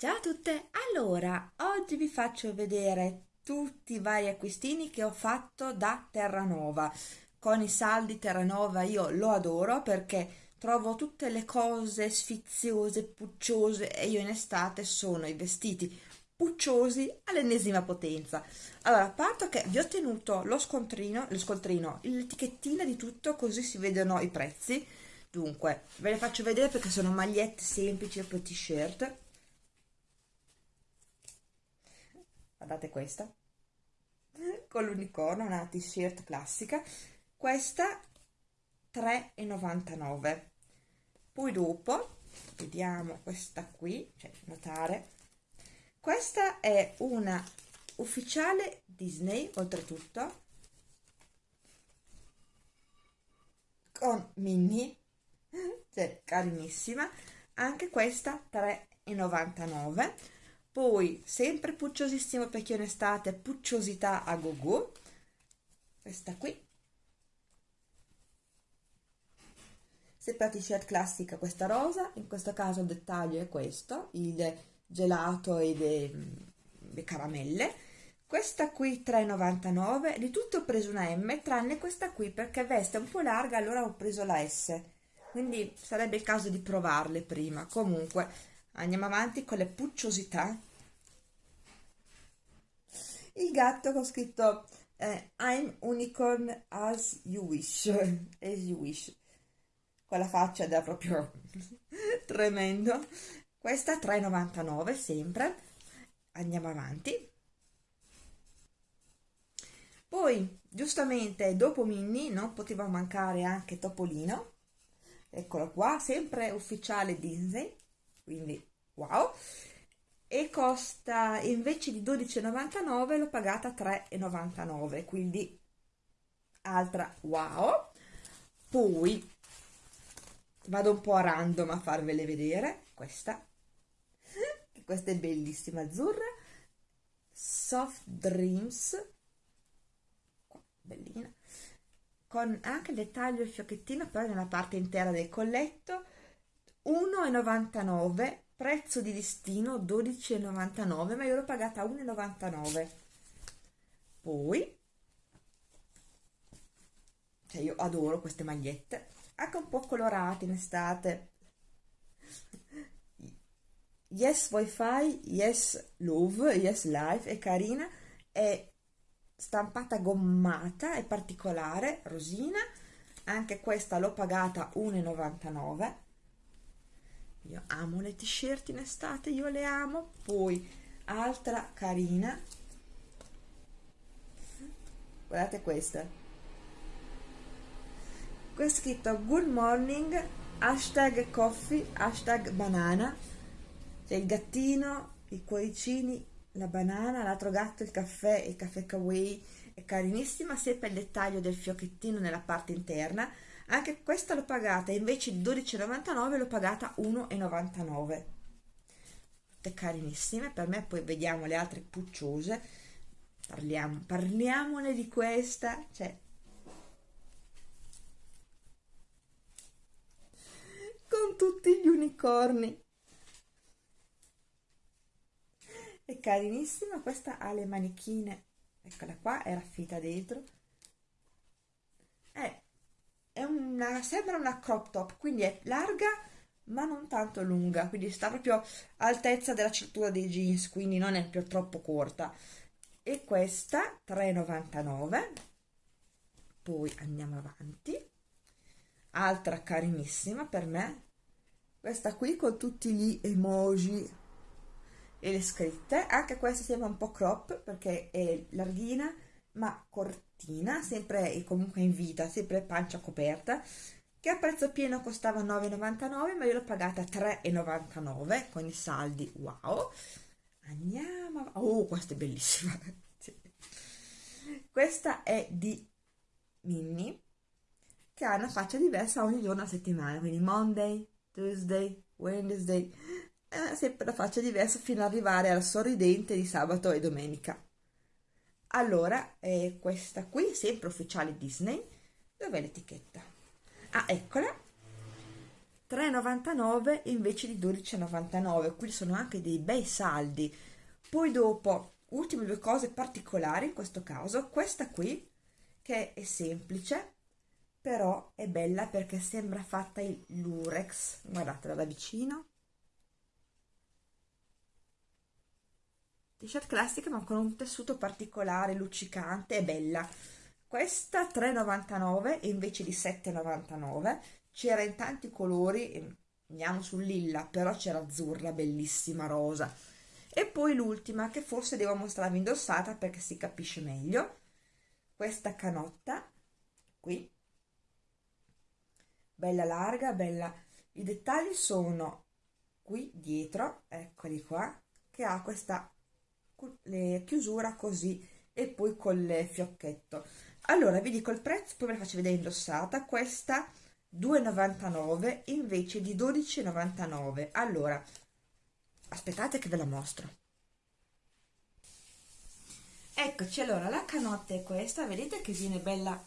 Ciao a tutte! Allora, oggi vi faccio vedere tutti i vari acquistini che ho fatto da Terranova. Con i saldi Terranova io lo adoro perché trovo tutte le cose sfiziose, pucciose e io in estate sono i vestiti pucciosi all'ennesima potenza. Allora, parto che vi ho tenuto lo scontrino, lo scontrino, l'etichettina di tutto così si vedono i prezzi. Dunque, ve le faccio vedere perché sono magliette semplici e poi t-shirt guardate questa. Con l'unicorno una t-shirt classica. Questa 3,99 poi dopo vediamo questa qui cioè notare. Questa è una ufficiale Disney oltretutto con Minnie. Cioè carinissima. Anche questa 3,99 poi sempre pucciosissimo perché in estate pucciosità a go go questa qui. Sempre la t-shirt classica questa rosa in questo caso il dettaglio è questo il gelato e le, le caramelle. Questa qui 3,99 di tutto ho preso una M tranne questa qui perché veste un po' larga allora ho preso la S. Quindi sarebbe il caso di provarle prima. Comunque andiamo avanti con le pucciosità. Il gatto con scritto eh, I'm unicorn as you wish as you wish. Con la faccia da proprio tremendo. Questa 3,99 sempre. Andiamo avanti. Poi giustamente dopo Minnie non poteva mancare anche Topolino. Eccolo qua sempre ufficiale Disney. Quindi wow. E costa invece di 12,99 l'ho pagata 3,99 quindi altra wow. Poi vado un po' a random a farvele vedere. Questa. Questa è bellissima azzurra. Soft dreams. Bellina. Con anche il dettaglio il fiocchettino però nella parte intera del colletto. 1,99 prezzo di listino 12,99 ma io l'ho pagata 1,99 poi cioè io adoro queste magliette anche un po' colorate in estate. Yes wifi yes love yes life è carina è stampata gommata è particolare rosina anche questa l'ho pagata 1,99 io amo le t-shirt in estate io le amo. Poi altra carina. Guardate questa. Qui è scritto good morning hashtag coffee hashtag banana c'è il gattino i cuoricini la banana l'altro gatto il caffè il caffè kawaii. È carinissima sempre il dettaglio del fiocchettino nella parte interna anche questa l'ho pagata invece di 12,99 l'ho pagata 1,99 tutte carinissime per me poi vediamo le altre pucciose. Parliamo parliamone di questa cioè. Con tutti gli unicorni. È carinissima questa ha le manichine. Eccola qua è raffita dentro. È è una, sembra una crop top, quindi è larga ma non tanto lunga, quindi sta proprio all'altezza della cintura dei jeans, quindi non è più troppo corta. E questa 3,99. Poi andiamo avanti. Altra carinissima per me. Questa qui con tutti gli emoji e le scritte. Anche questa sembra un po' crop perché è larghina ma cortina, sempre comunque in vita, sempre pancia coperta, che a prezzo pieno costava 9,99 ma io l'ho pagata 3,99 con i saldi, wow! Andiamo, oh questa è bellissima! questa è di Minnie che ha una faccia diversa ogni giorno a settimana, quindi Monday, Tuesday, Wednesday, eh, sempre la faccia diversa fino ad arrivare al sorridente di sabato e domenica allora eh, questa qui sempre ufficiale Disney dov'è l'etichetta? ah eccola. 3,99 invece di 12,99 quindi sono anche dei bei saldi. Poi dopo ultime due cose particolari in questo caso questa qui che è semplice però è bella perché sembra fatta in lurex guardatela da vicino t-shirt classica ma con un tessuto particolare luccicante e bella. Questa 3,99 invece di 7,99 c'era in tanti colori andiamo sul lilla però c'era azzurra bellissima rosa. E poi l'ultima che forse devo mostrarvi indossata perché si capisce meglio. Questa canotta qui. Bella larga bella. I dettagli sono qui dietro eccoli qua che ha questa chiusura così e poi col fiocchetto. Allora vi dico il prezzo poi ve la faccio vedere indossata. Questa 2,99 invece di 12,99 allora aspettate che ve la mostro. Eccoci allora la canotta è questa. Vedete che viene bella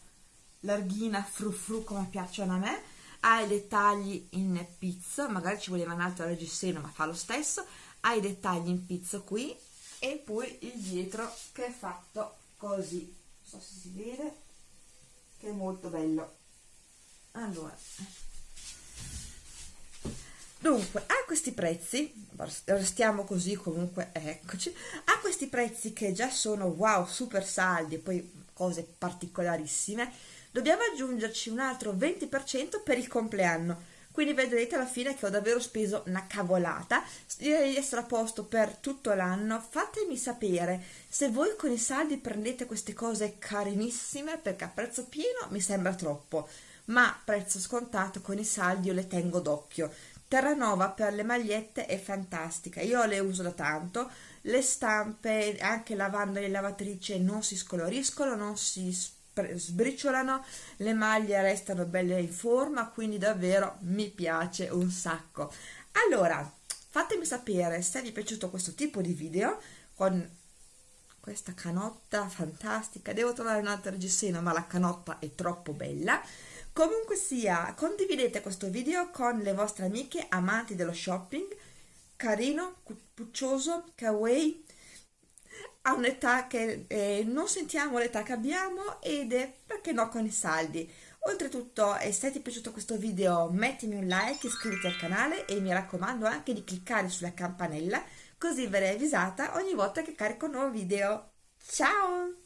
larghina fru fru come piacciono a me. Ha i dettagli in pizzo magari ci voleva un altro reggiseno ma fa lo stesso. Ha i dettagli in pizzo qui e poi il dietro che è fatto così. Non so se si vede che è molto bello. Allora. Dunque a questi prezzi restiamo così comunque eccoci. A questi prezzi che già sono wow super saldi e poi cose particolarissime dobbiamo aggiungerci un altro 20% per il compleanno quindi vedrete alla fine che ho davvero speso una cavolata. Direi di essere a posto per tutto l'anno fatemi sapere se voi con i saldi prendete queste cose carinissime perché a prezzo pieno mi sembra troppo ma prezzo scontato con i saldi io le tengo d'occhio. Terranova per le magliette è fantastica io le uso da tanto le stampe anche lavando in lavatrice non si scoloriscono non si sbriciolano, le maglie restano belle in forma, quindi davvero mi piace un sacco. Allora, fatemi sapere se vi è piaciuto questo tipo di video con questa canotta fantastica. Devo trovare un'altra reggiseno, ma la canotta è troppo bella. Comunque sia, condividete questo video con le vostre amiche amanti dello shopping. Carino, puccioso, kawaii, a un'età che eh, non sentiamo l'età che abbiamo ed è perché no con i saldi. Oltretutto eh, se ti è piaciuto questo video mettimi un like iscriviti al canale e mi raccomando anche di cliccare sulla campanella così verrai avvisata ogni volta che carico un nuovo video. Ciao